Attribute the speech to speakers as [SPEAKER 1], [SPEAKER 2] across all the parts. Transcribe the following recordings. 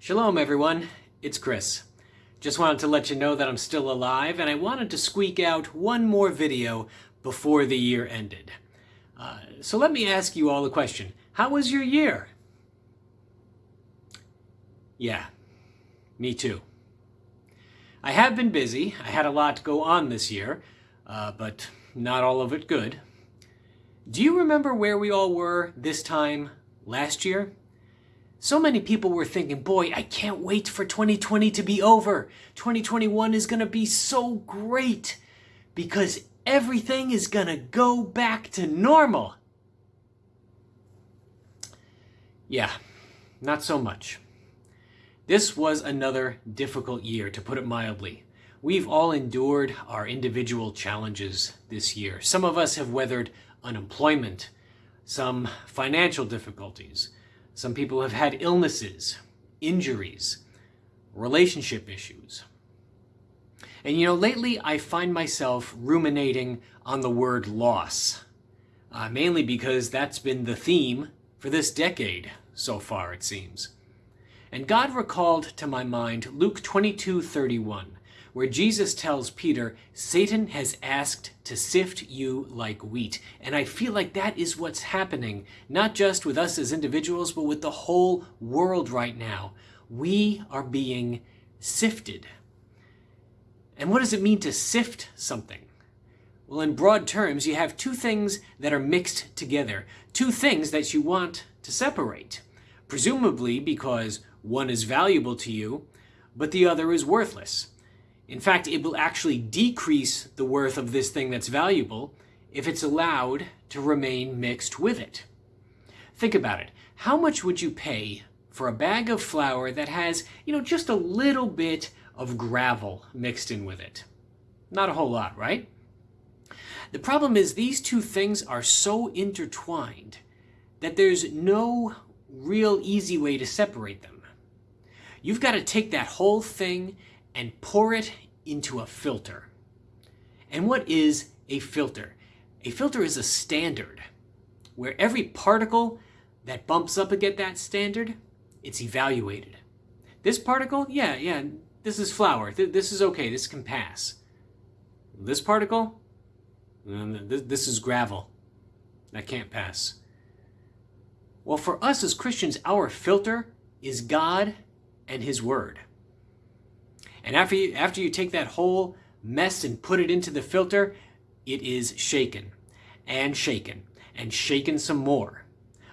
[SPEAKER 1] Shalom everyone, it's Chris. Just wanted to let you know that I'm still alive and I wanted to squeak out one more video before the year ended. Uh, so let me ask you all a question. How was your year? Yeah, me too. I have been busy. I had a lot to go on this year, uh, but not all of it good. Do you remember where we all were this time last year? So many people were thinking, boy, I can't wait for 2020 to be over. 2021 is going to be so great because everything is going to go back to normal. Yeah, not so much. This was another difficult year, to put it mildly. We've all endured our individual challenges this year. Some of us have weathered unemployment, some financial difficulties, some people have had illnesses, injuries, relationship issues. And you know, lately I find myself ruminating on the word loss, uh, mainly because that's been the theme for this decade so far, it seems. And God recalled to my mind Luke 22 31, where Jesus tells Peter, Satan has asked to sift you like wheat. And I feel like that is what's happening, not just with us as individuals, but with the whole world right now. We are being sifted. And what does it mean to sift something? Well, in broad terms, you have two things that are mixed together, two things that you want to separate. Presumably because one is valuable to you, but the other is worthless. In fact, it will actually decrease the worth of this thing that's valuable if it's allowed to remain mixed with it. Think about it. How much would you pay for a bag of flour that has, you know, just a little bit of gravel mixed in with it? Not a whole lot, right? The problem is these two things are so intertwined that there's no real easy way to separate them. You've got to take that whole thing and pour it into a filter. And what is a filter? A filter is a standard where every particle that bumps up against that standard, it's evaluated. This particle, yeah, yeah, this is flour. This is okay. This can pass. This particle, this is gravel. That can't pass. Well, for us as Christians, our filter is God and His Word. And after you, after you take that whole mess and put it into the filter, it is shaken and shaken and shaken some more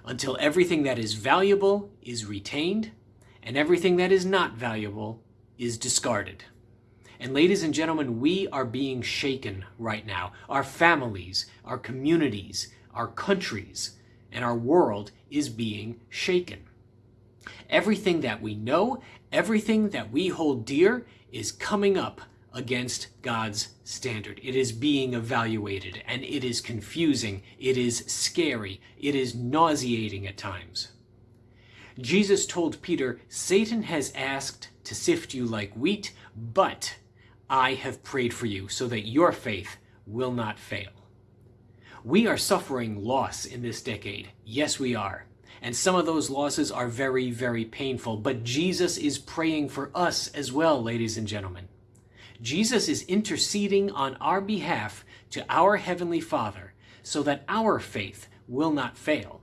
[SPEAKER 1] until everything that is valuable is retained and everything that is not valuable is discarded. And ladies and gentlemen, we are being shaken right now. Our families, our communities, our countries, and our world is being shaken. Everything that we know, everything that we hold dear is coming up against God's standard. It is being evaluated and it is confusing. It is scary. It is nauseating at times. Jesus told Peter, Satan has asked to sift you like wheat, but I have prayed for you so that your faith will not fail. We are suffering loss in this decade. Yes, we are. And some of those losses are very, very painful. But Jesus is praying for us as well, ladies and gentlemen. Jesus is interceding on our behalf to our Heavenly Father so that our faith will not fail.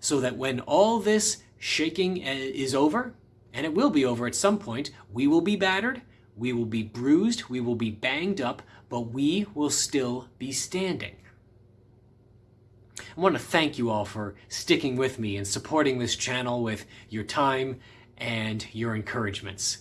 [SPEAKER 1] So that when all this shaking uh, is over, and it will be over at some point, we will be battered, we will be bruised, we will be banged up, but we will still be standing. I want to thank you all for sticking with me and supporting this channel with your time and your encouragements.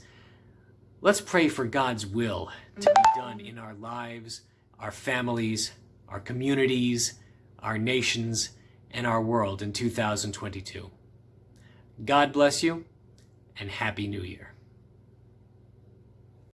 [SPEAKER 1] Let's pray for God's will to be done in our lives, our families, our communities, our nations, and our world in 2022. God bless you, and Happy New Year.